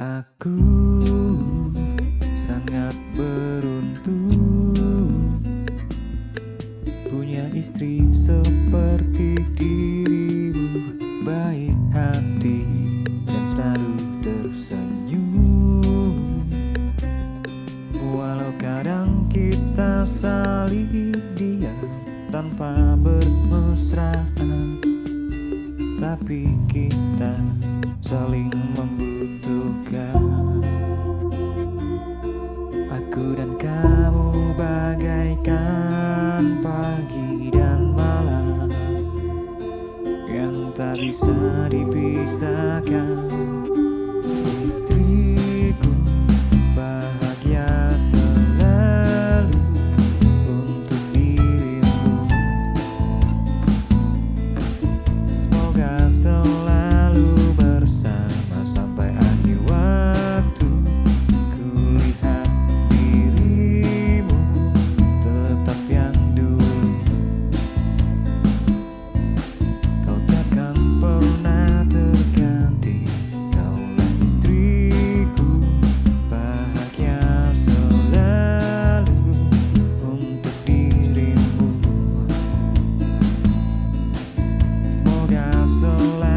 Aku sangat beruntung Punya istri seperti dirimu Baik hati dan selalu tersenyum. Walau kadang kita saling diam Tanpa bermesraan Tapi kita saling membutuhkan. Aku dan kamu bagaikan pagi dan malam Yang tak bisa dipisahkan dirimu Semoga selalu